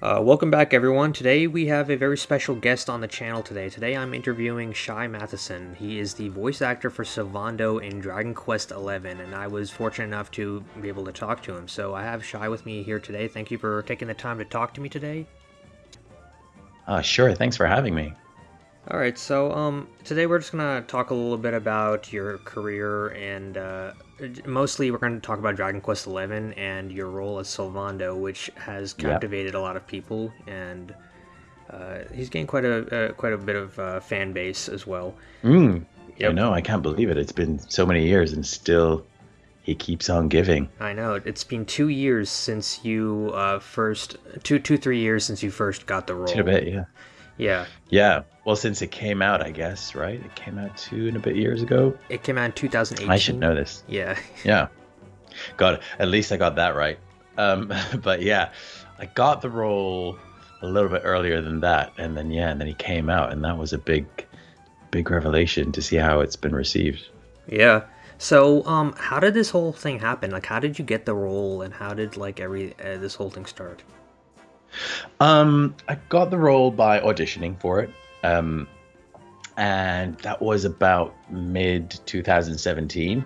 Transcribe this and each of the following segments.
Uh, welcome back, everyone. Today we have a very special guest on the channel today. Today I'm interviewing Shai Matheson. He is the voice actor for Sylvando in Dragon Quest XI, and I was fortunate enough to be able to talk to him. So I have Shai with me here today. Thank you for taking the time to talk to me today. Uh, sure. Thanks for having me. All right, so um, today we're just gonna talk a little bit about your career, and uh, mostly we're gonna talk about Dragon Quest XI and your role as Sylvando, which has captivated a lot of people, and uh, he's gained quite a uh, quite a bit of uh, fan base as well. Mm, yep. I know. I can't believe it. It's been so many years, and still he keeps on giving. I know. It's been two years since you uh, first two two three years since you first got the role. a bit, yeah. Yeah. Yeah. Well, since it came out, I guess, right? It came out two and a bit years ago. It came out in 2018. I should know this. Yeah. yeah. Got it. At least I got that right. Um, but yeah, I got the role a little bit earlier than that, and then yeah, and then he came out, and that was a big, big revelation to see how it's been received. Yeah. So, um, how did this whole thing happen? Like, how did you get the role, and how did like every uh, this whole thing start? Um, I got the role by auditioning for it. Um, and that was about mid 2017.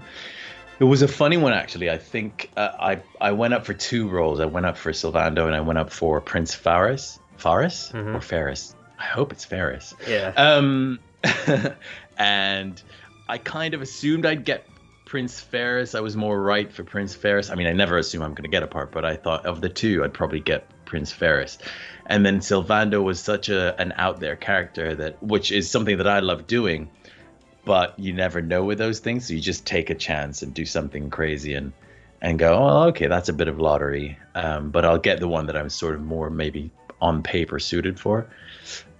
It was a funny one, actually. I think uh, I I went up for two roles. I went up for Sylvando, and I went up for Prince Faris. Faris mm-hmm. or Ferris? I hope it's Ferris. Yeah. Um, and I kind of assumed I'd get Prince Ferris. I was more right for Prince Ferris. I mean, I never assume I'm going to get a part, but I thought of the two, I'd probably get Prince Ferris. And then Sylvando was such a an out there character that which is something that I love doing, but you never know with those things. So you just take a chance and do something crazy and and go, oh, okay, that's a bit of lottery. Um, but I'll get the one that I'm sort of more maybe on paper suited for.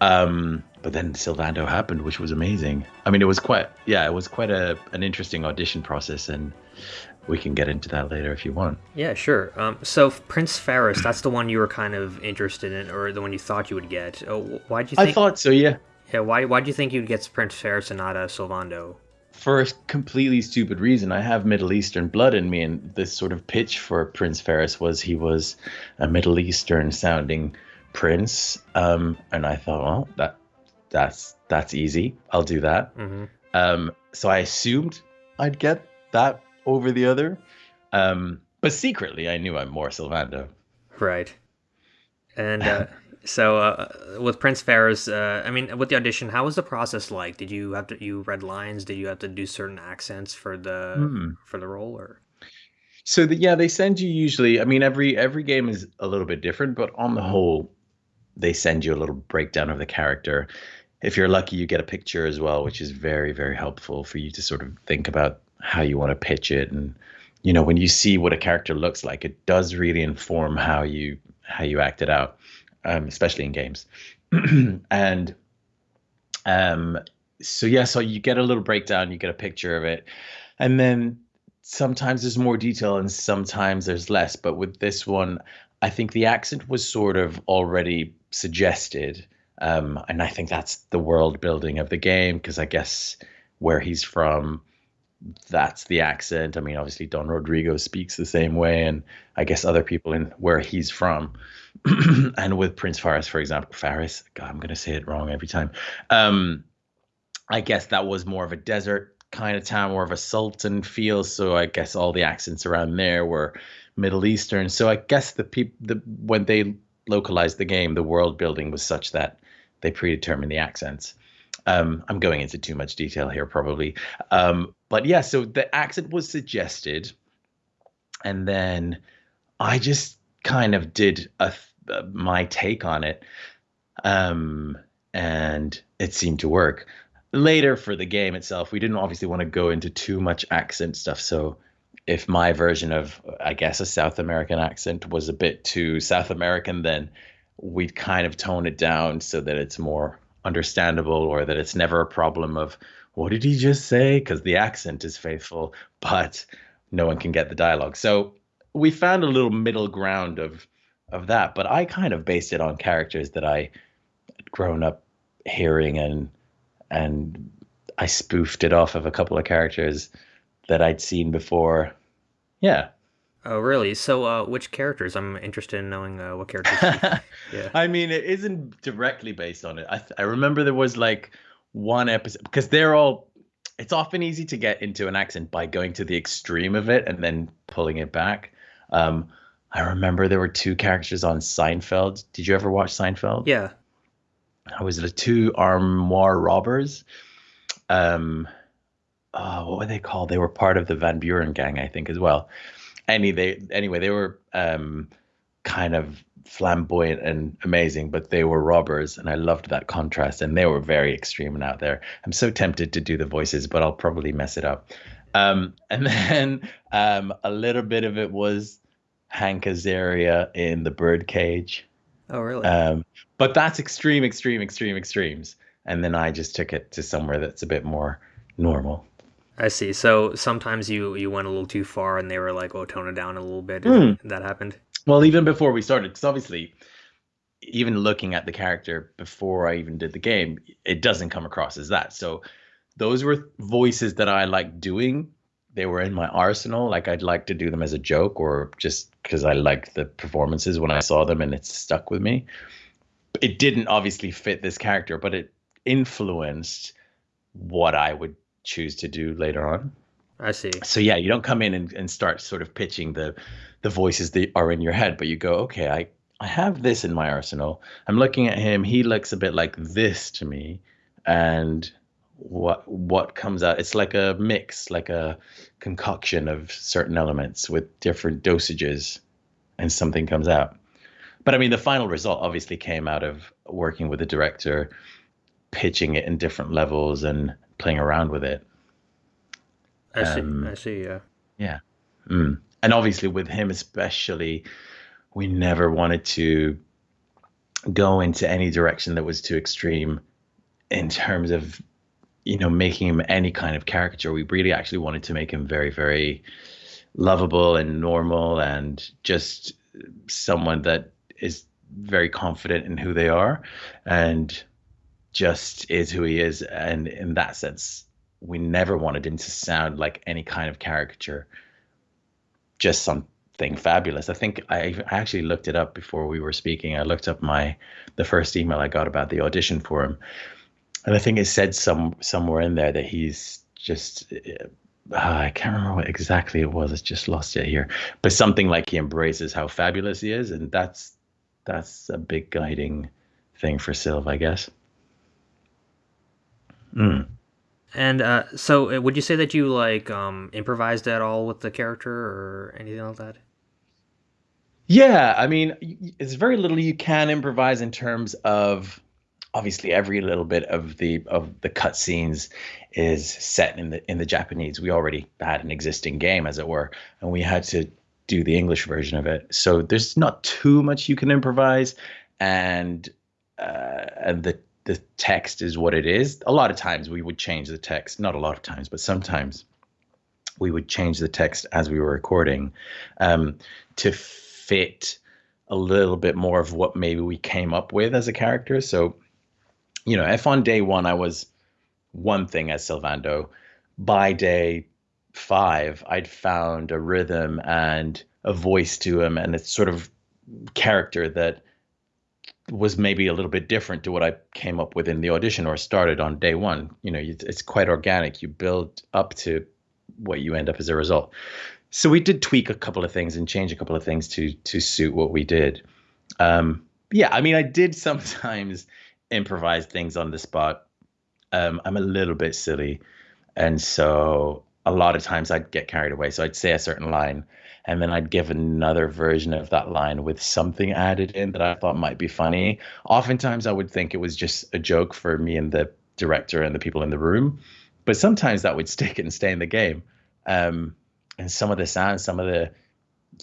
Um, but then Sylvando happened, which was amazing. I mean, it was quite, yeah, it was quite a an interesting audition process, and we can get into that later if you want. Yeah, sure. Um, so Prince Ferris, that's the one you were kind of interested in, or the one you thought you would get. Oh, why do you? Think, I thought so. Yeah. Yeah. Why? Why do you think you'd get Prince Ferris and not a Sylvando? For a completely stupid reason, I have Middle Eastern blood in me, and this sort of pitch for Prince Ferris was he was a Middle Eastern sounding prince, um, and I thought, well, that that's that's easy. I'll do that. Mm-hmm. Um, so I assumed I'd get that over the other. Um, but secretly, I knew I'm more Sylvando. Right. And uh, so uh, with Prince Ferris, uh, I mean, with the audition, how was the process like? Did you have to you read lines? Did you have to do certain accents for the mm. for the role or? So the, yeah, they send you usually. I mean, every every game is a little bit different, but on the whole, they send you a little breakdown of the character. If you're lucky, you get a picture as well, which is very very helpful for you to sort of think about how you want to pitch it and you know when you see what a character looks like it does really inform how you how you act it out um, especially in games. And um so yeah so you get a little breakdown you get a picture of it and then sometimes there's more detail and sometimes there's less but with this one i think the accent was sort of already suggested um, and i think that's the world building of the game because i guess where he's from that's the accent. I mean, obviously Don Rodrigo speaks the same way, and I guess other people in where he's from. and with Prince Faris, for example, Faris, God, I'm gonna say it wrong every time. Um, I guess that was more of a desert kind of town, more of a sultan feel. So I guess all the accents around there were Middle Eastern. So I guess the people, the when they localized the game, the world building was such that they predetermined the accents. Um, I'm going into too much detail here, probably. Um, but yeah, so the accent was suggested, and then I just kind of did a, a my take on it, um, and it seemed to work. Later for the game itself, we didn't obviously want to go into too much accent stuff, so if my version of I guess a South American accent was a bit too South American, then we'd kind of tone it down so that it's more understandable or that it's never a problem of what did he just say? Because the accent is faithful but no one can get the dialogue. So we found a little middle ground of of that but i kind of based it on characters that i had grown up hearing and and i spoofed it off of a couple of characters that i'd seen before. Yeah Oh, really? So, uh, which characters? I'm interested in knowing uh, what characters. Yeah. I mean, it isn't directly based on it. I th- I remember there was like one episode because they're all. It's often easy to get into an accent by going to the extreme of it and then pulling it back. Um, I remember there were two characters on Seinfeld. Did you ever watch Seinfeld? Yeah. I was the two armoire robbers. Um, oh, what were they called? They were part of the Van Buren gang, I think, as well. Any they anyway, they were um, kind of flamboyant and amazing, but they were robbers, and I loved that contrast. And they were very extreme and out there. I'm so tempted to do the voices, but I'll probably mess it up. Um, and then um, a little bit of it was Hank Azaria in the Birdcage. Oh, really? Um, but that's extreme, extreme, extreme, extremes. And then I just took it to somewhere that's a bit more normal. I see. So sometimes you you went a little too far, and they were like, "Oh, tone it down a little bit." Mm. That happened. Well, even before we started, because obviously, even looking at the character before I even did the game, it doesn't come across as that. So those were voices that I liked doing. They were in my arsenal. Like I'd like to do them as a joke or just because I liked the performances when I saw them and it stuck with me. It didn't obviously fit this character, but it influenced what I would choose to do later on. I see. So yeah, you don't come in and, and start sort of pitching the the voices that are in your head, but you go, okay, I I have this in my arsenal. I'm looking at him. He looks a bit like this to me, and what what comes out? It's like a mix, like a concoction of certain elements with different dosages, and something comes out. But I mean, the final result obviously came out of working with the director, pitching it in different levels and playing around with it. I see. Um, I see. Yeah. Yeah. Mm. And obviously, with him especially, we never wanted to go into any direction that was too extreme in terms of you know making him any kind of caricature we really actually wanted to make him very very lovable and normal and just someone that is very confident in who they are and just is who he is and in that sense we never wanted him to sound like any kind of caricature just something fabulous i think i actually looked it up before we were speaking i looked up my the first email i got about the audition for him and i think it said some somewhere in there that he's just uh, I can't remember what exactly it was. I just lost it here. But something like he embraces how fabulous he is, and that's that's a big guiding thing for Sylve, I guess. Mm. And uh, so, uh, would you say that you like um, improvised at all with the character or anything like that? Yeah, I mean, it's very little you can improvise in terms of obviously every little bit of the of the cutscenes is set in the in the Japanese. We already had an existing game, as it were, and we had to do the English version of it. So there's not too much you can improvise, and uh, and the the text is what it is. A lot of times we would change the text, not a lot of times, but sometimes we would change the text as we were recording um, to fit a little bit more of what maybe we came up with as a character. So, you know, if on day one I was one thing as Sylvando, by day five, I'd found a rhythm and a voice to him and a sort of character that was maybe a little bit different to what I came up with in the audition or started on day one. You know, it's quite organic. You build up to what you end up as a result. So we did tweak a couple of things and change a couple of things to to suit what we did. Um, yeah, I mean, I did sometimes improvise things on the spot. Um, I'm a little bit silly, and so a lot of times I'd get carried away. So I'd say a certain line, and then I'd give another version of that line with something added in that I thought might be funny. Oftentimes, I would think it was just a joke for me and the director and the people in the room, but sometimes that would stick and stay in the game. Um, and some of the sounds, some of the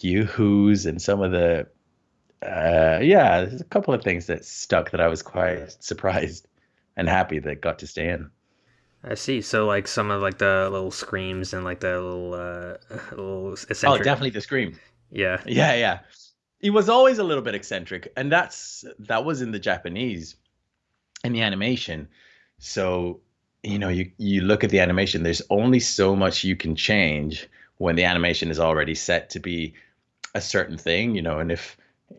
yoo-hoos, and some of the uh, yeah, there's a couple of things that stuck that I was quite surprised and happy that got to stay in. I see. So like some of like the little screams and like the little uh little eccentric. Oh, definitely the scream. Yeah. Yeah, yeah. He was always a little bit eccentric, and that's that was in the Japanese, in the animation. So you know, you you look at the animation. There's only so much you can change when the animation is already set to be a certain thing, you know, and if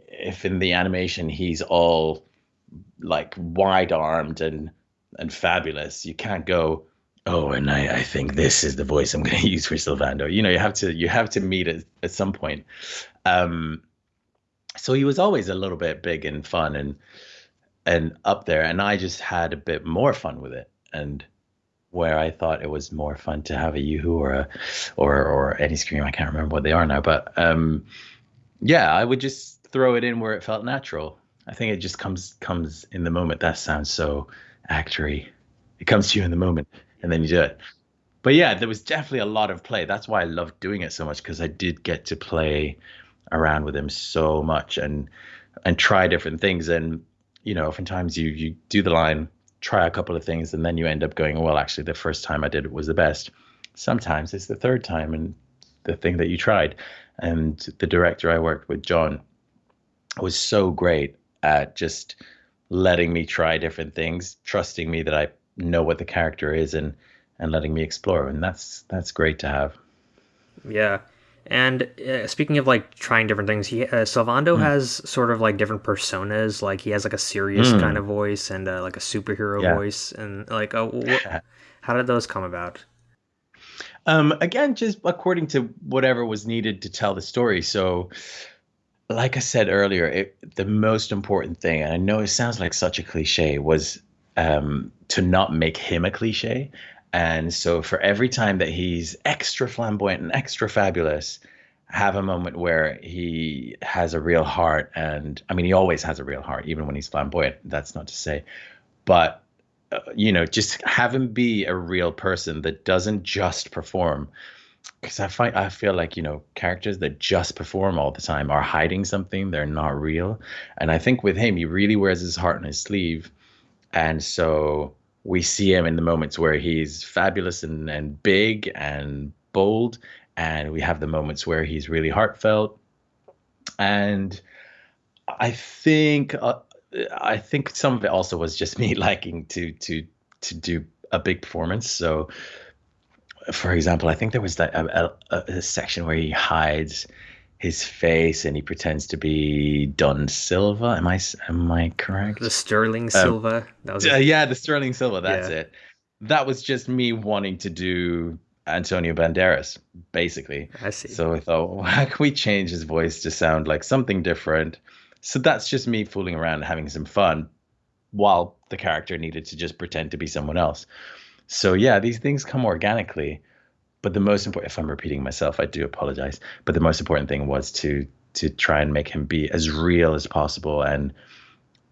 if in the animation he's all like wide armed and and fabulous, you can't go, oh, and I, I think this is the voice I'm going to use for Sylvando. You know, you have to you have to meet at, at some point. Um, so he was always a little bit big and fun and and up there, and I just had a bit more fun with it. And where I thought it was more fun to have a Yoo-Hoo or a or or any scream, I can't remember what they are now, but um, yeah, I would just throw it in where it felt natural. I think it just comes comes in the moment. That sounds so actory. It comes to you in the moment, and then you do it. But yeah, there was definitely a lot of play. That's why I loved doing it so much because I did get to play around with him so much and and try different things. And you know, oftentimes you you do the line, try a couple of things, and then you end up going, well, actually, the first time I did it was the best. Sometimes it's the third time and the thing that you tried. And the director I worked with, John, was so great at just letting me try different things, trusting me that I know what the character is, and and letting me explore. And that's that's great to have. Yeah. And uh, speaking of like trying different things, he uh, Sylvando mm. has sort of like different personas. Like he has like a serious mm. kind of voice and uh, like a superhero yeah. voice, and like uh, wh- how did those come about? Um, again, just according to whatever was needed to tell the story. So, like I said earlier, it, the most important thing, and I know it sounds like such a cliche, was um, to not make him a cliche. And so for every time that he's extra flamboyant and extra fabulous, have a moment where he has a real heart. And I mean, he always has a real heart, even when he's flamboyant. That's not to say. But, uh, you know, just have him be a real person that doesn't just perform. Because I find I feel like you know characters that just perform all the time are hiding something. They're not real, and I think with him, he really wears his heart on his sleeve, and so we see him in the moments where he's fabulous and, and big and bold. And we have the moments where he's really heartfelt. And i think uh, i think some of it also was just me liking to to to do a big performance. So for example i think there was that a, a, a section where he hides his face and he pretends to be Don Silva. Am I am I correct? The Sterling um, Silva. that was uh, yeah, the Sterling Silva. That's yeah. it. That was just me wanting to do Antonio Banderas, basically. I see. So I thought, well, how can we change his voice to sound like something different? So that's just me fooling around and having some fun, while the character needed to just pretend to be someone else. So yeah, these things come organically but the most important if i'm repeating myself i do apologize but the most important thing was to to try and make him be as real as possible and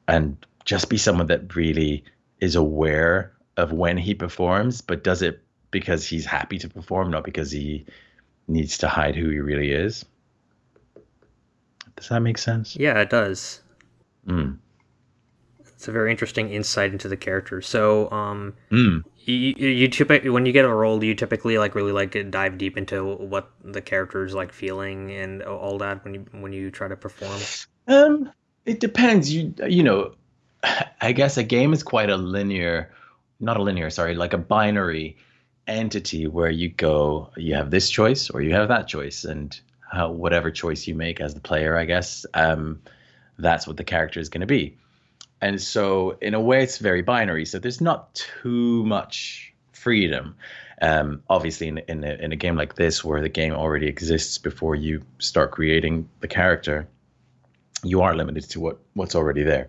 and just be someone that really is aware of when he performs but does it because he's happy to perform not because he needs to hide who he really is. Does that make sense? Yeah it does. Mm. It's a very interesting insight into the character. So um mm you, you typically when you get a role you typically like really like dive deep into what the character is like feeling and all that when you when you try to perform? Um it depends. You you know i guess a game is quite a linear not a linear sorry like a binary entity where you go you have this choice or you have that choice and how whatever choice you make as the player i guess um that's what the character is going to be and so in a way it's very binary. So there's not too much freedom um, obviously in, in, a, in a game like this where the game already exists before you start creating the character. You are limited to what what's already there.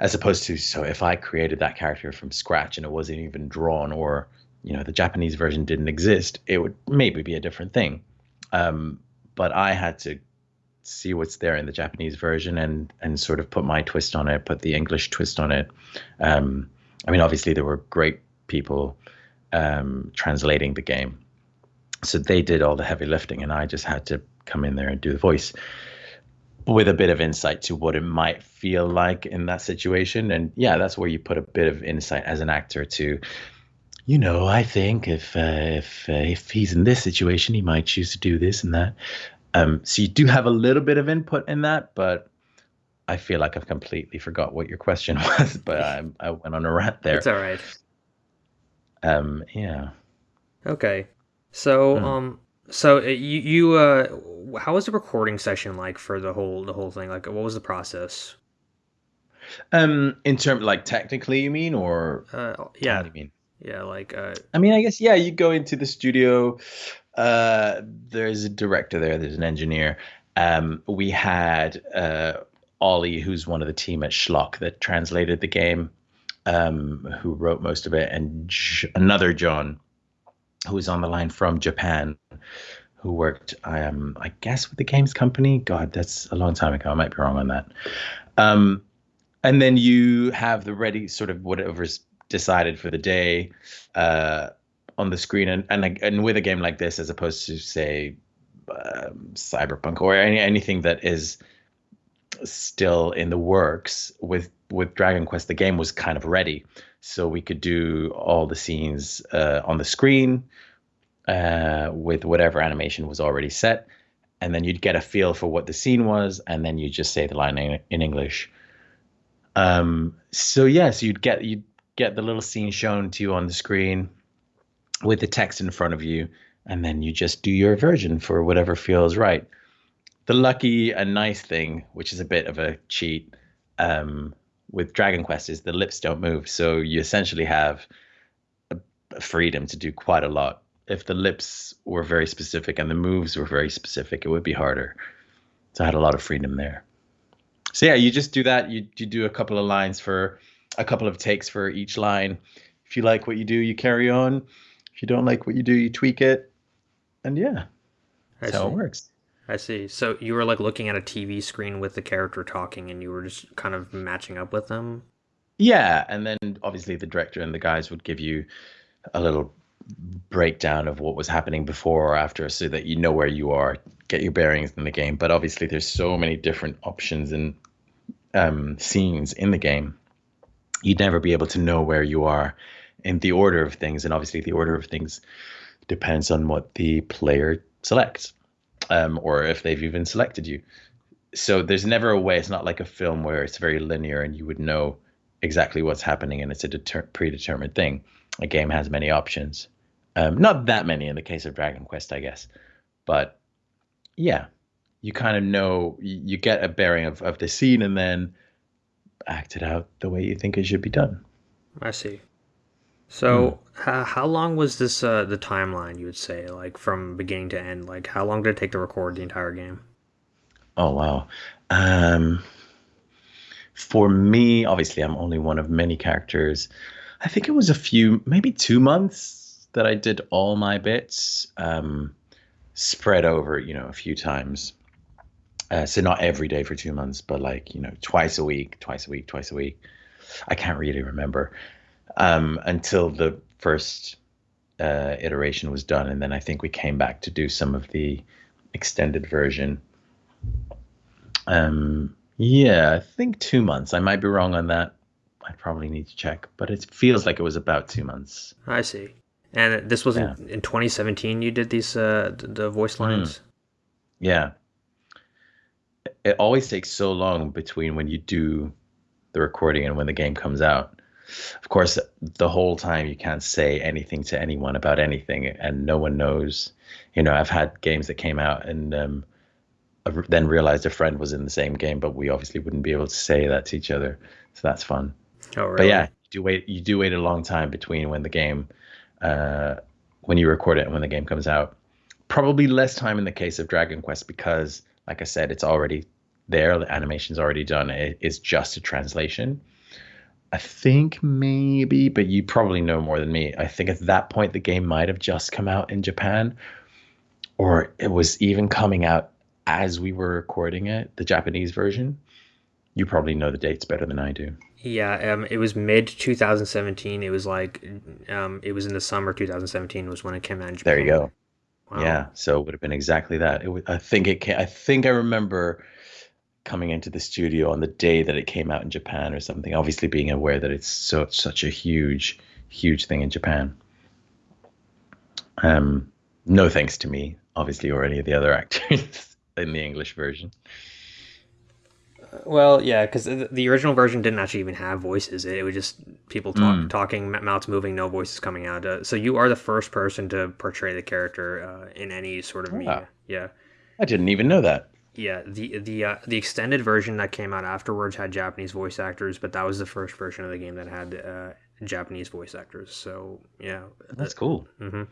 As opposed to so if i created that character from scratch and it wasn't even drawn or you know the japanese version didn't exist it would maybe be a different thing. Um, but i had to see what's there in the Japanese version and and sort of put my twist on it, put the English twist on it. Um, I mean, obviously there were great people um, translating the game, so they did all the heavy lifting, and I just had to come in there and do the voice with a bit of insight to what it might feel like in that situation. And yeah, that's where you put a bit of insight as an actor to you know, I think if uh, if uh, if he's in this situation, he might choose to do this and that. Um, so you do have a little bit of input in that, but I feel like I've completely forgot what your question was. But I, I went on a rant there. It's all right. Um, yeah. Okay. So, mm. um, So uh, you you uh, how was the recording session like for the whole the whole thing? Like, what was the process? Um, in terms like technically, you mean, or Uh, yeah, you mean? yeah, like uh, I mean, I guess yeah. You go into the studio. Uh, there's a director there. There's an engineer. Um, we had uh, Ollie, who's one of the team at Shloc that translated the game, um, who wrote most of it, and J- another John, who was on the line from Japan, who worked, um, I guess, with the games company. God, that's a long time ago. I might be wrong on that. Um, and then you have the ready sort of whatever's decided for the day uh, on the screen, and and and with a game like this, as opposed to say um, Cyberpunk or any, anything that is still in the works with with Dragon Quest, the game was kind of ready, so we could do all the scenes uh, on the screen uh, with whatever animation was already set, and then you'd get a feel for what the scene was, and then you just say the line in, in English. Um, so yeah, so you'd get you'd get the little scene shown to you on the screen with the text in front of you, and then you just do your version for whatever feels right. The lucky and nice thing, which is a bit of a cheat, um, with Dragon Quest is the lips don't move, so you essentially have a, freedom to do quite a lot. If the lips were very specific and the moves were very specific, it would be harder. So I had a lot of freedom there. So yeah, you just do that. You you do a couple of lines for a couple of takes for each line. If you like what you do, you carry on. If you don't like what you do, you tweak it. And yeah, I that's how it works. I see. So you were like looking at a TV screen with the character talking, and you were just kind of matching up with them. Yeah, and then obviously the director and the guys would give you a little breakdown of what was happening before or after so that you know where you are, get your bearings in the game. But obviously there's so many different options and um, scenes in the game. You'd never be able to know where you are in the order of things, and obviously the order of things depends on what the player selects, um, or if they've even selected you. So there's never a way. It's not like a film where it's very linear and you would know exactly what's happening and it's a deter- predetermined thing. A game has many options. Um, not that many in the case of Dragon Quest, I guess, but yeah, you kind of know you get a bearing of, of the scene and then act it out the way you think it should be done. I see. Hmm. So how how long was this uh the timeline? You would say like from beginning to end? Like how long did it take to record the entire game? Oh wow. Um, for me, obviously, I'm only one of many characters. I think it was a few, maybe two months that I did all my bits, um, spread over, you know, a few times. Uh, so not every day for two months, but like, you know, twice a week, twice a week, twice a week. I can't really remember um, until the first uh, iteration was done. And then I think we came back to do some of the extended version. Um, yeah, I think two months. I might be wrong on that. I probably need to check, but it feels like it was about two months. I see. And this was Yeah. in, in 2017. You did these uh the voice lines. Yeah. It always takes so long between when you do the recording and when the game comes out. Of course, the whole time you can't say anything to anyone about anything, and no one knows. You know, I've had games that came out and um, I then realized a friend was in the same game, but we obviously wouldn't be able to say that to each other. So that's fun. Oh, really? But yeah, you do wait. You do wait a long time between when the game, uh, when you record it and when the game comes out. Probably less time in the case of Dragon Quest because, like I said, it's already there. The animation's already done. It's just a translation. I think maybe, but you probably know more than me. I think at that point the game might have just come out in Japan, or it was even coming out as we were recording it, the Japanese version. You probably know the dates better than I do. Yeah, um, it was mid 2017. It was like, um, it was in the summer 2017 was when it came out in Japan. There you go. Wow. Yeah, so it would have been exactly that. It would, I think it. Came, I think I remember coming into the studio on the day that it came out in Japan or something. Obviously, being aware that it's so such a huge, huge thing in Japan. Um, no thanks to me, obviously, or any of the other actors in the English version. Well, yeah, because the original version didn't actually even have voices. It was just people talk, Mm. talking, mouths moving, no voices coming out. Uh, so you are the first person to portray the character uh, in any sort of Wow. media. Yeah, I didn't even know that. Yeah. The the uh, the extended version that came out afterwards had Japanese voice actors, but that was the first version of the game that had uh, Japanese voice actors. So yeah, That's cool. hmm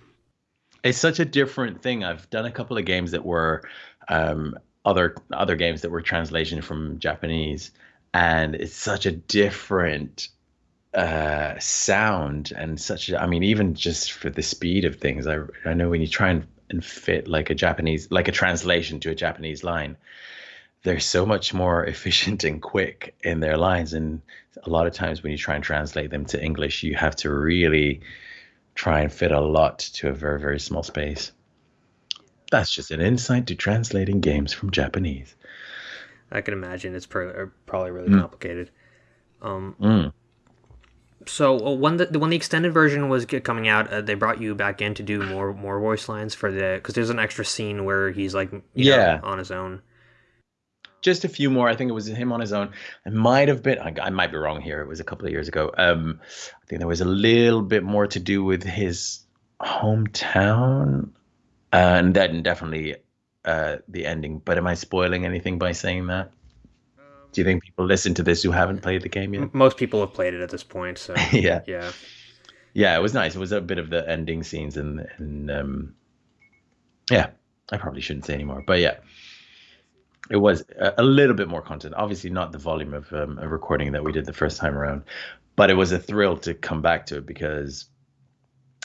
It's such a different thing. I've done a couple of games that were um, other other games that were translation from Japanese, and it's such a different uh, sound and such. a- I mean, even just for the speed of things, I I know when you try and, and fit like a Japanese like a translation to a Japanese line, they're so much more efficient and quick in their lines, and a lot of times when you try and translate them to English, you have to really try and fit a lot to a very very small space. That's just an insight to translating games from Japanese. I can imagine it's uh, probably really Mm. complicated. Um, Mm. So uh, when the when the extended version was coming out, uh, they brought you back in to do more more voice lines for the because there's an extra scene where he's like you know, Yeah. on his own. Just a few more. I think it was him on his own. It might have been. I, I might be wrong here. It was a couple of years ago. Um, I think there was a little bit more to do with his hometown, and then definitely uh, the ending. But am I spoiling anything by saying that? Do you think people listen to this who haven't played the game yet? Most people have played it at this point, so yeah. yeah. yeah, it was nice. It was a bit of the ending scenes and and um, yeah, I probably shouldn't say anymore, but yeah, it was a, a little bit more content. Obviously, not the volume of um, a recording that we did the first time around, but it was a thrill to come back to it because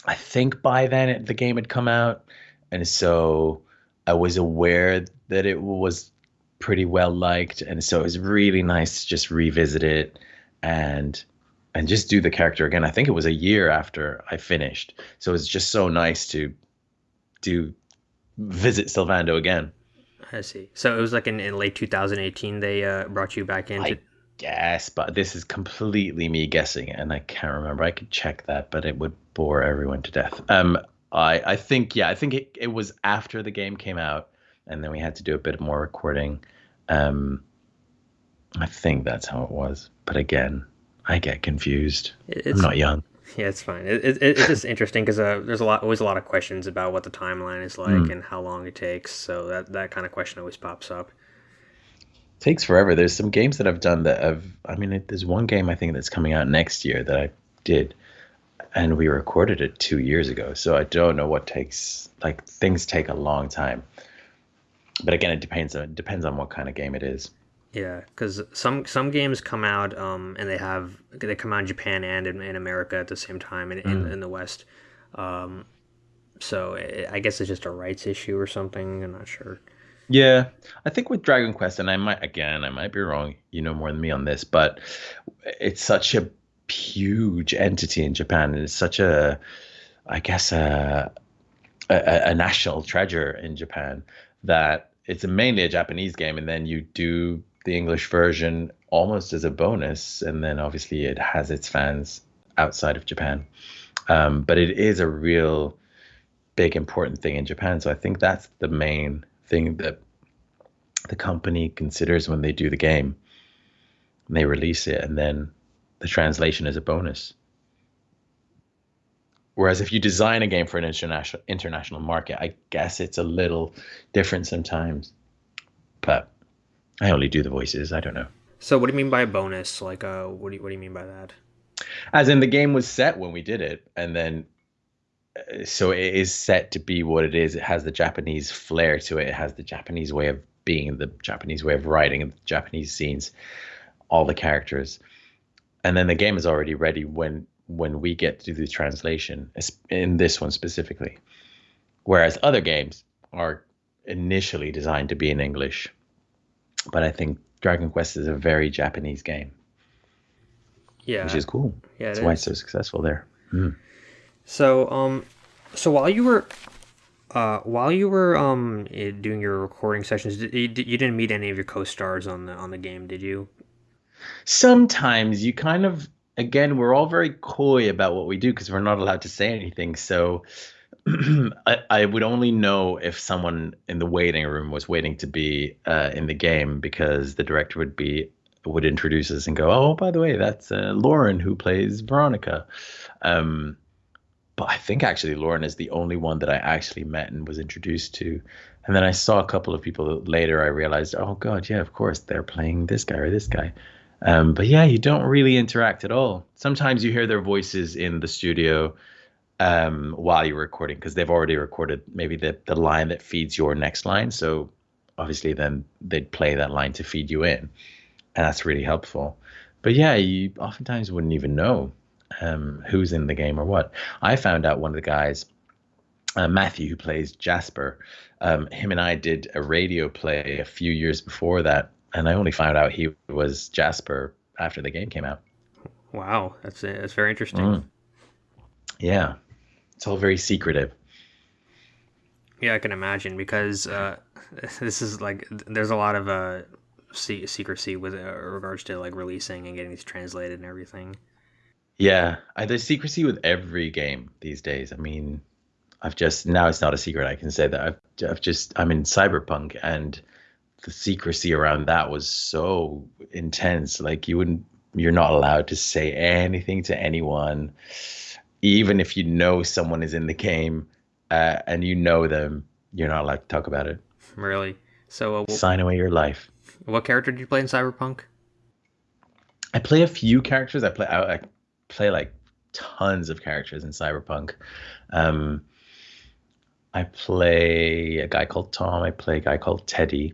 I think by then it, the game had come out, and so I was aware that it was pretty well liked, and so it was really nice to just revisit it and and just do the character again. I think it was a year after I finished, so it's just so nice to do visit Sylvando again. I see. So it was like in, in late 2018 they uh, brought you back in. To, I guess, but this is completely me guessing, and I can't remember. I could check that, but it would bore everyone to death. Um, I I think yeah, I think it, it was after the game came out, and then we had to do a bit more recording. Um, I think that's how it was, but again, I get confused. it- I'm it's not young. yeah, it's fine. It, it, it's just interesting because uh, there's a lot always a lot of questions about what the timeline is like Mm. and how long it takes. So that that kind of question always pops up. takes forever. There's some games that I've done that have. I mean, it, there's one game I think that's coming out next year that I did, and we recorded it two years ago. So I don't know what takes. Like things take a long time. But again, it depends on it depends on what kind of game it is. Yeah, because some some games come out um, and they have they come out in Japan and in, in America at the same time in, in, Mm. in the West. Um, so i I guess it's just a rights issue or something. I'm not sure. Yeah, I think with Dragon Quest, and I might again, I might be wrong. You know more than me on this, but it's such a huge entity in Japan, and it's such a, I guess a, a, a national treasure in Japan that it's mainly a Japanese game, and then you do the English version almost as a bonus, and then obviously it has its fans outside of Japan. Um, but it is a real big important thing in Japan. So I think that's the main thing that the company considers when they do the game. And they release it and then the translation is a bonus. Whereas if you design a game for an international international market, I guess it's a little different sometimes. But I only do the voices. I don't know. So what do you mean by a bonus? Like, uh, what do you, what do you mean by that? As in the game was set when we did it, and then uh, so it is set to be what it is. It has the Japanese flair to it. It has the Japanese way of being, the Japanese way of writing, and the Japanese scenes, all the characters, and then the game is already ready when when we get to do the translation. In this one specifically, whereas other games are initially designed to be in English, but I think Dragon Quest is a very Japanese game, Yeah, which is cool. yeah. it That's why is. it's so successful there. Mm. So, um, so while you were, uh, while you were um eh, doing your recording sessions, did, you, you didn't meet any of your co-stars on the on the game, did you? sometimes you kind of again we're all very coy about what we do because we're not allowed to say anything so I, I would only know if someone in the waiting room was waiting to be uh, in the game because the director would be would introduce us and go, "Oh, by the way, that's uh, Lauren who plays Veronica." Um, but I think actually Lauren is the only one that I actually met and was introduced to. And then I saw a couple of people later. I realized, oh god, yeah, of course they're playing this guy or this guy. Um, but yeah, you don't really interact at all. Sometimes you hear their voices in the studio um, while you're recording because they've already recorded maybe the the line that feeds your next line. So obviously, then they'd play that line to feed you in, and that's really helpful. But yeah, you oftentimes wouldn't even know um, who's in the game or what. I found out one of the guys, uh, Matthew, who plays Jasper. Um, him and I did a radio play a few years before that, and I only found out he was Jasper after the game came out. Wow, that's that's very interesting. Mm. Yeah, it's all very secretive. Yeah, I can imagine because uh, this is like there's a lot of uh, secrecy with uh, regards to like releasing and getting these translated and everything. Yeah, I, there's secrecy with every game these days. I mean, I've just now it's not a secret. I can say that I've, I've just I'm in Cyberpunk and the secrecy around that was so intense. Like you wouldn't, you're not allowed to say anything to anyone, even if you know someone is in the game uh, and you know them. You're not allowed to talk about it. Really? So uh, sign away your life. What character did you play in Cyberpunk? I play a few characters. I play. I, I play like tons of characters in Cyberpunk. Um, I play a guy called Tom. I play a guy called Teddy.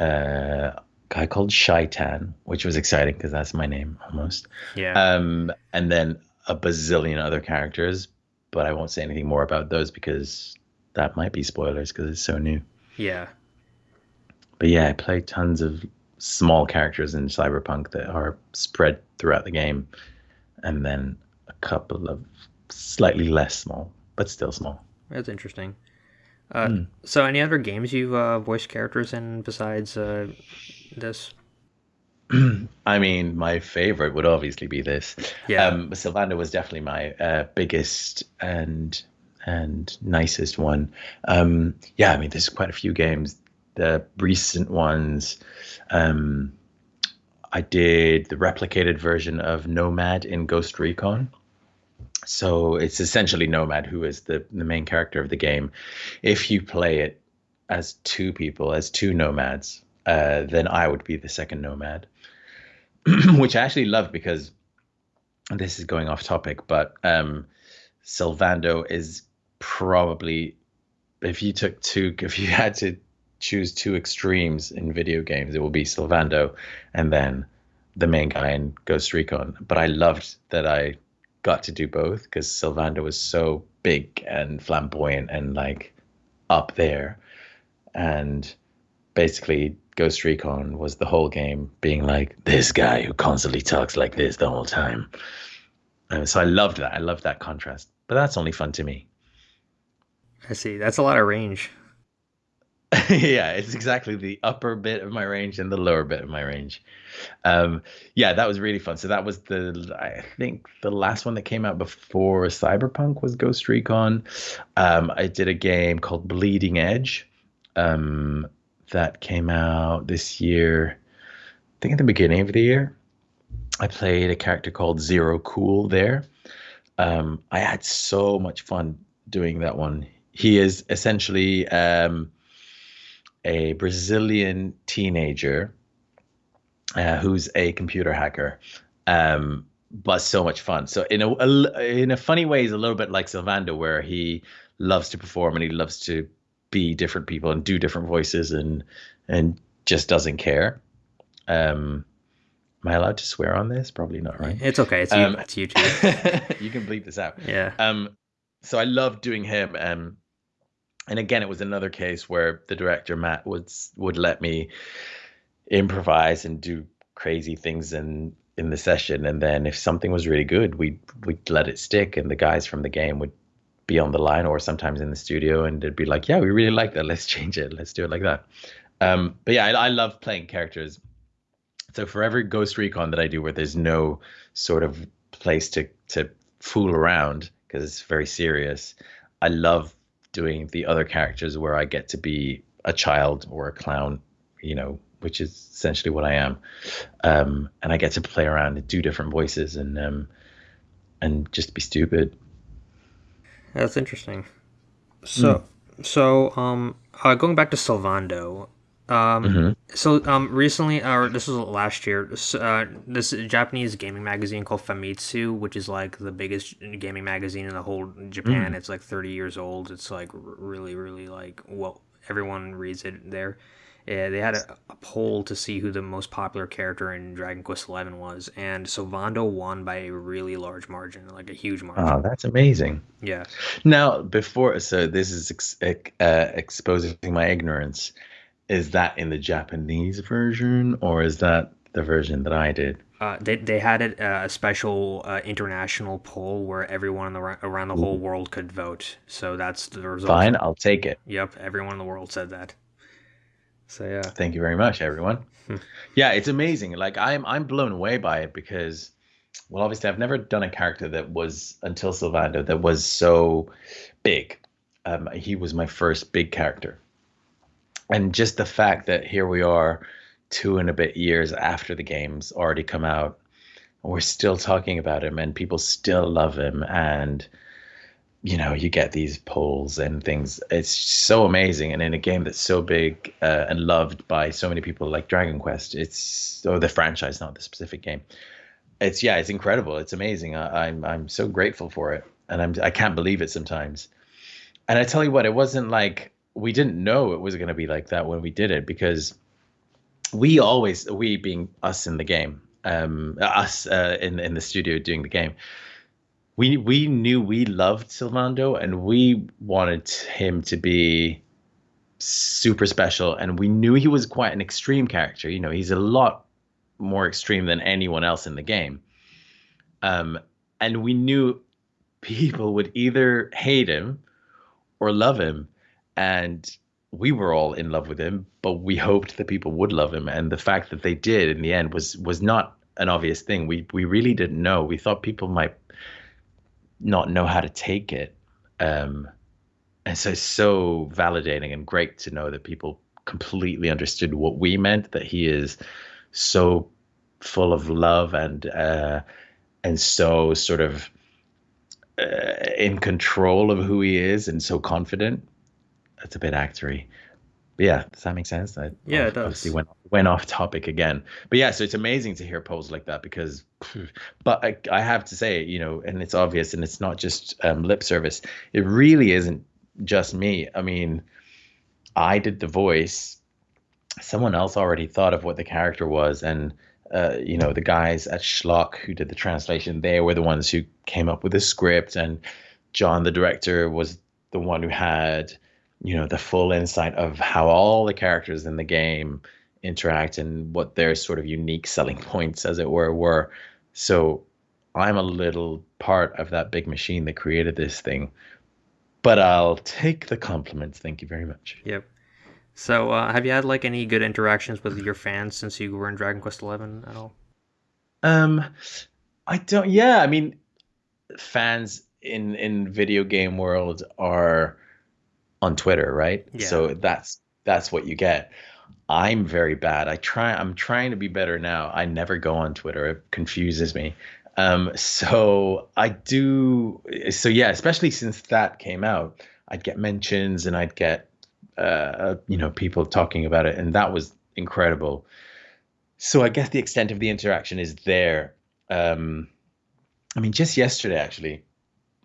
Uh, a guy called Shaitan, which was exciting because that's my name almost. Yeah. Um, and then a bazillion other characters, but I won't say anything more about those because that might be spoilers because it's so new. Yeah. But yeah, I play tons of small characters in Cyberpunk that are spread throughout the game and then a couple of slightly less small, but still small. That's interesting. Uh, mm. So, any other games you've uh, voiced characters in besides uh, this? I mean, my favorite would obviously be this. Yeah. Um, Sylvando was definitely my uh, biggest and and nicest one. Um, yeah, I mean, there's quite a few games. The recent ones, um, I did the replicated version of Nomad in Ghost Recon. So it's essentially Nomad, who is the, the main character of the game. If you play it as two people, as two nomads, uh, then I would be the second nomad, which I actually love because this is going off topic, but um, Sylvando is probably, if you took two, if you had to choose two extremes in video games, it will be Sylvando and then the main guy in Ghost Recon. But I loved that I got to do both because Sylvando was so big and flamboyant and like up there. And basically, Ghost Recon was the whole game being like this guy who constantly talks like this the whole time. And so I loved that. I loved that contrast. But that's only fun to me. I see. That's a lot of range. yeah, it's exactly the upper bit of my range and the lower bit of my range. Um, yeah, that was really fun. So that was the I think the last one that came out before Cyberpunk was Ghost Recon. Um, I did a game called Bleeding Edge um, that came out this year. I think at the beginning of the year. I played a character called Zero Cool there. Um, I had so much fun doing that one. He is essentially um, a Brazilian teenager uh, who's a computer hacker. Um, but so much fun. So in a, a, in a funny way, he's a little bit like Sylvando, where he loves to perform and he loves to be different people and do different voices and and just doesn't care. Um, am I allowed to swear on this? Probably not, right? It's okay. It's, um, you, it's YouTube. you can bleep this out. Yeah. Um, so I love doing him. Um, and again, it was another case where the director Matt would would let me improvise and do crazy things in in the session, and then if something was really good, we'd we'd let it stick, and the guys from the game would be on the line or sometimes in the studio, and they'd be like, "Yeah, we really like that. Let's change it. Let's do it like that." Um, but yeah, I, I love playing characters. So for every Ghost Recon that I do, where there's no sort of place to to fool around because it's very serious, I love doing the other characters where I get to be a child or a clown, you know, which is essentially what I am. Um, and I get to play around and do different voices and um, and just be stupid. That's interesting. So, mm. so um, uh, going back to Sylvando, um, mm-hmm. so um, recently, or this was last year, uh, this Japanese gaming magazine called Famitsu, which is like the biggest gaming magazine in the whole Japan. Mm. It's like thirty years old. It's like really, really like well, everyone reads it there. Yeah, they had a, a, poll to see who the most popular character in Dragon Quest XI was, and Sylvando won by a really large margin, like a huge margin. Oh, that's amazing. Yeah. Now, before, so this is ex- uh, exposing my ignorance is that in the Japanese version or is that the version that I did? Uh, they, they had it, uh, a special uh, international poll where everyone in the, around the whole world could vote. So that's the result. Fine, I'll take it. Yep, everyone in the world said that. So yeah. Thank you very much, everyone. Hmm. yeah, it's amazing. Like I'm I'm blown away by it because, well, obviously I've never done a character that was until Sylvando that was so big. Um, he was my first big character and just the fact that here we are two and a bit years after the game's already come out we're still talking about him and people still love him. And you know you get these polls and things. It's so amazing. And in a game that's so big uh, and loved by so many people like dragon quest it's or the franchise not the specific game. It's yeah it's incredible. It's amazing. I, i'm i'm so grateful for it. And i'm i can't believe it sometimes. And i tell you what it wasn't like we didn't know it was going to be like that when we did it because we always we being us in the game um us uh, in in the studio doing the game we we knew we loved Sylvando and we wanted him to be super special and we knew he was quite an extreme character. You know he's a lot more extreme than anyone else in the game. Um and we knew people would either hate him or love him and we were all in love with him, but we hoped that people would love him, and the fact that they did in the end was was not an obvious thing. We we really didn't know. We thought people might not know how to take it, um, and so it's so validating and great to know that people completely understood what we meant. That he is so full of love and uh, and so sort of uh, in control of who he is and so confident it's a bit actory. But yeah, does that make sense? I yeah, it does. Went went off topic again, but yeah, so it's amazing to hear polls like that because, but I, I have to say, you know, and it's obvious, and it's not just um, lip service. It really isn't just me. I mean, I did the voice. Someone else already thought of what the character was, and uh, you know, the guys at Shloc who did the translation, they were the ones who came up with the script, and John, the director, was the one who had you know the full insight of how all the characters in the game interact and what their sort of unique selling points as it were were. So i'm a little part of that big machine that created this thing but i'll take the compliments. Thank you very much. Yep. So uh, have you had like any good interactions with your fans since you were in dragon quest 11 at all? Um i don't yeah i mean fans in in video game world are on Twitter, right? Yeah. So that's that's what you get. I'm very bad. I try I'm trying to be better now. I never go on Twitter. It confuses me. Um, so I do so yeah, especially since that came out, I'd get mentions and I'd get uh, you know, people talking about it and that was incredible. So I guess the extent of the interaction is there. Um, I mean, just yesterday actually,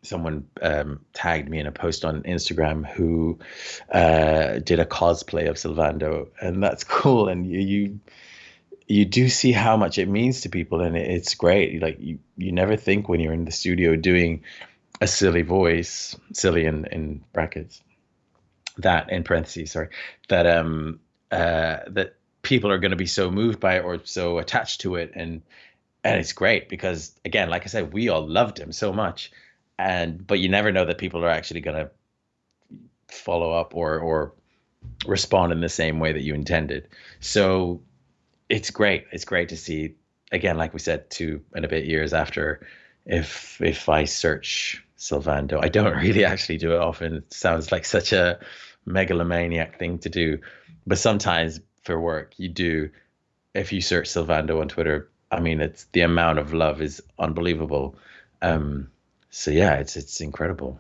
someone um, tagged me in a post on Instagram who uh, did a cosplay of Sylvando, and that's cool. And you, you you do see how much it means to people, and it's great. Like you you never think when you're in the studio doing a silly voice, silly in in brackets, that in parentheses, sorry, that um uh that people are going to be so moved by it or so attached to it and and it's great because again like i said we all loved him so much and but you never know that people are actually going to follow up or or respond in the same way that you intended. So it's great. It's great to see again, like we said, two and a bit years after. If if I search Sylvando. I don't really actually do it often. It sounds like such a megalomaniac thing to do, but sometimes for work you do. If you search Sylvando on Twitter, I mean, it's the amount of love is unbelievable. Um, so yeah, it's it's incredible.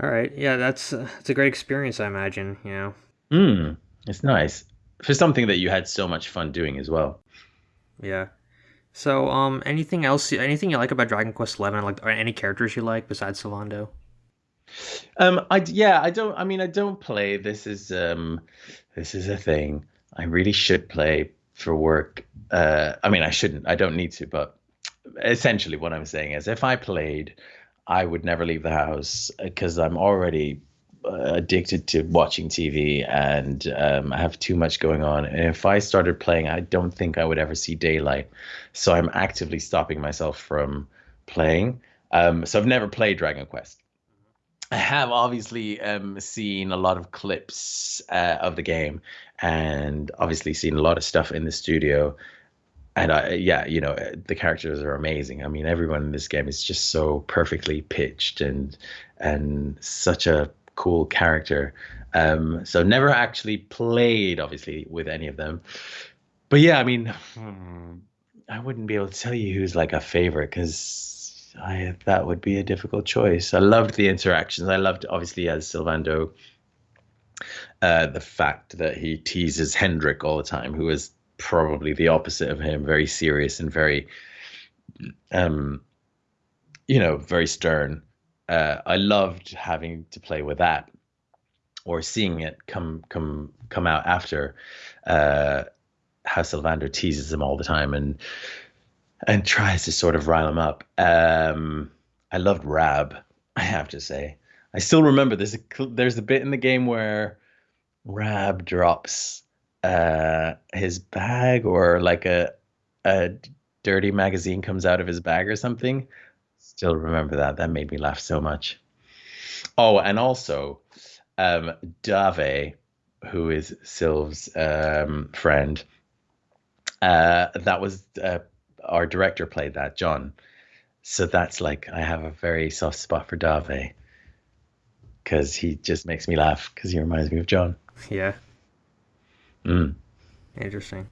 All right, yeah, that's uh, it's a great experience, I imagine. You know. Mm, it's nice for something that you had so much fun doing as well. Yeah. So, um, anything else? Anything you like about Dragon Quest Eleven? Like, any characters you like besides Sylvando? Um, I yeah, I don't. I mean, I don't play. This is um, this is a thing. I really should play for work. Uh, I mean, I shouldn't. I don't need to. But essentially, what I'm saying is, if I played, I would never leave the house because I'm already uh, addicted to watching TV and um, I have too much going on. And if I started playing, I don't think I would ever see daylight. So I'm actively stopping myself from playing. Um, so I've never played Dragon Quest. I have obviously um, seen a lot of clips uh, of the game and obviously seen a lot of stuff in the studio. And I, yeah, you know, the characters are amazing. I mean, everyone in this game is just so perfectly pitched and and such a cool character. Um, so never actually played, obviously, with any of them. But yeah, I mean, hmm, I wouldn't be able to tell you who's like a favorite because I that would be a difficult choice. I loved the interactions. I loved obviously as Sylvando, uh, the fact that he teases Hendrik all the time, who is probably the opposite of him, very serious and very, um, you know, very stern uh, I loved having to play with that or seeing it come come come out after uh, how Sylvando teases him all the time and and tries to sort of rile him up. Um, I loved Rab, I have to say. I still remember there's a there's a bit in the game where Rab drops uh, his bag or like a a dirty magazine comes out of his bag or something Still remember that. That made me laugh so much. Oh, and also, um, Dave, who is Sylv's um, friend, uh, that was uh, our director played that, John. So that's like I have a very soft spot for Dave because he just makes me laugh because he reminds me of John. Yeah. Mm. Interesting.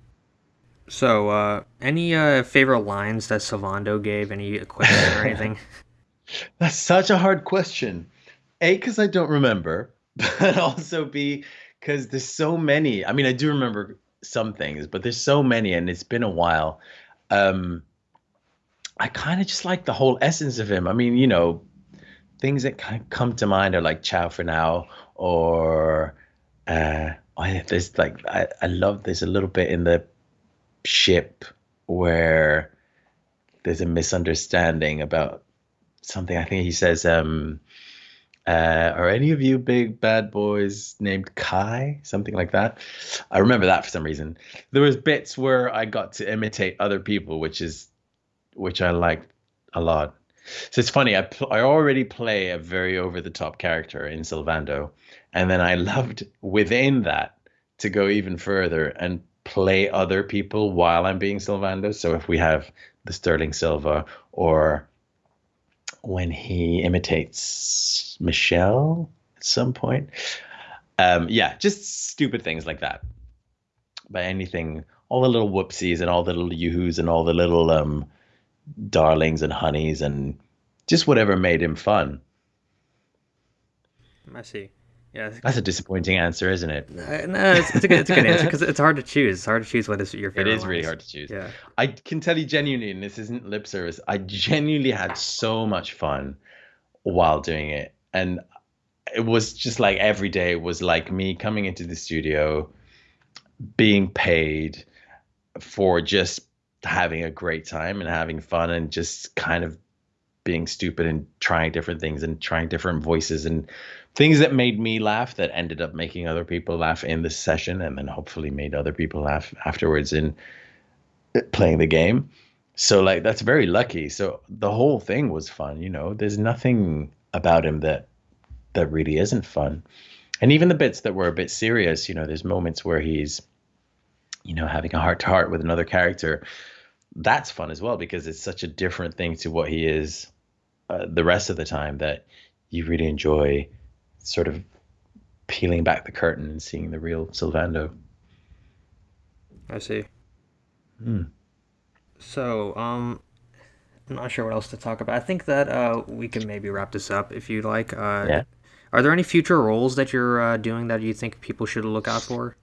So, uh, any uh, favorite lines that Sylvando gave? Any equipment or anything? That's such a hard question. A, because I don't remember, but also B, because there's so many. I mean, I do remember some things, but there's so many, and it's been a while. Um, I kind of just like the whole essence of him. I mean, you know, things that kind of come to mind are like "Ciao for now," or uh, I, there's like I, I love there's a little bit in the ship where there's a misunderstanding about something. I think he says, um, uh, "Are any of you big bad boys named Kai?" Something like that. I remember that for some reason. There was bits where I got to imitate other people, which is which I liked a lot. So it's funny. I pl- I already play a very over the top character in Sylvando, and then I loved within that to go even further and play other people while I'm being Sylvando. So if we have the Sterling Silva or when he imitates Michelle at some point. Um, yeah, just stupid things like that. But anything, all the little whoopsies and all the little yoo-hoos and all the little um, darlings and honeys and just whatever made him fun. I see. Yeah, that's a disappointing answer, isn't it? Uh, no, it's, it's, a good, it's a good answer because it's hard to choose. It's hard to choose what is your favorite. It is really hard to choose. Yeah, I can tell you genuinely, and this isn't lip service. I genuinely had so much fun while doing it, and it was just like every day was like me coming into the studio, being paid for just having a great time and having fun and just kind of being stupid and trying different things and trying different voices and things that made me laugh that ended up making other people laugh in the session and then hopefully made other people laugh afterwards in playing the game. So like that's very lucky. So the whole thing was fun, you know. There's nothing about him that that really isn't fun. And even the bits that were a bit serious, you know, there's moments where he's you know having a heart to heart with another character. That's fun as well because it's such a different thing to what he is uh, the rest of the time that you really enjoy sort of peeling back the curtain and seeing the real Sylvando. I see. Hmm. So, um, I'm not sure what else to talk about. I think that uh, we can maybe wrap this up if you'd like. Uh, Yeah. Are there any future roles that you're uh, doing that you think people should look out for?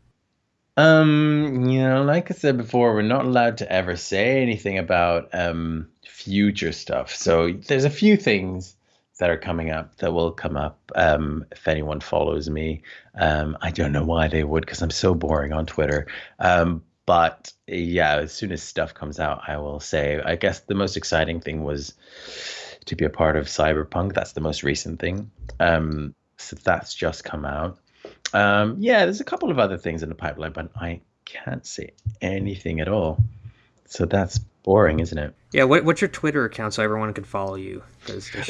Um, you know, like I said before, we're not allowed to ever say anything about um future stuff. So there's a few things that are coming up that will come up um if anyone follows me. Um, I don't know why they would because I'm so boring on Twitter. Um, but yeah, as soon as stuff comes out, I will say. I guess the most exciting thing was to be a part of Cyberpunk. That's the most recent thing. Um, so that's just come out. Um, yeah, there's a couple of other things in the pipeline, but I can't say anything at all. So that's boring, isn't it? Yeah, what, what's your Twitter account so everyone can follow you?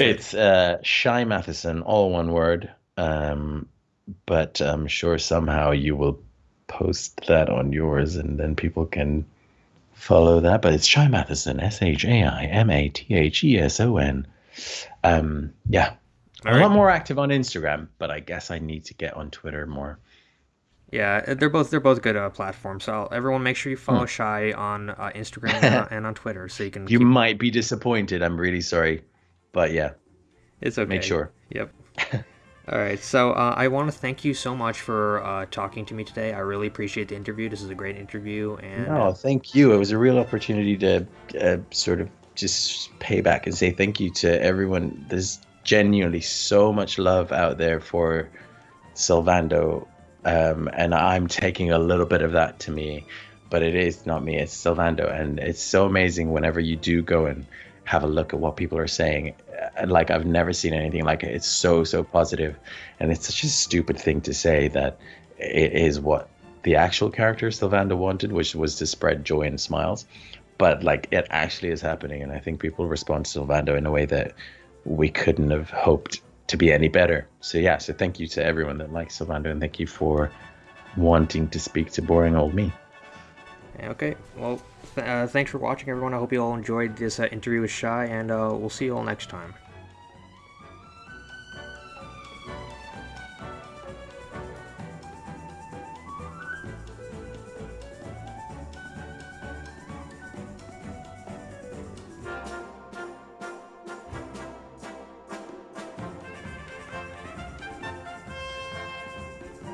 It's uh, Shai Matheson, all one word. Um, but I'm sure somehow you will post that on yours, and then people can follow that. But it's Shai Matheson, S H A I M A T H E S O N. Um, yeah, All I'm a lot more active on Instagram, but I guess I need to get on Twitter more. Yeah, they're both they're both good uh, platforms. So everyone, make sure you follow Shai on uh, Instagram and, uh, and on Twitter so you can. You keep, might be disappointed. I'm really sorry, but yeah, it's okay. make sure. Yep. All right. So uh, I want to thank you so much for uh, talking to me today. I really appreciate the interview. This is a great interview, and No, thank you. It was a real opportunity to uh, sort of just pay back and say thank you to everyone. There's genuinely so much love out there for Sylvando, um, and I'm taking a little bit of that to me, but it is not me. It's Sylvando, and it's so amazing whenever you do go and have a look at what people are saying. Uh, Like I've never seen anything like it. It's so so positive, and it's such a stupid thing to say that it is what the actual character Sylvando wanted, which was to spread joy and smiles. But like it actually is happening, and I think people respond to Sylvando in a way that we couldn't have hoped to be any better. So yeah, so thank you to everyone that likes Sylvando, and thank you for wanting to speak to boring old me. okay. Well, th- uh, thanks for watching, everyone. I hope you all enjoyed this uh, interview with Shai, and uh, we'll see you all next time.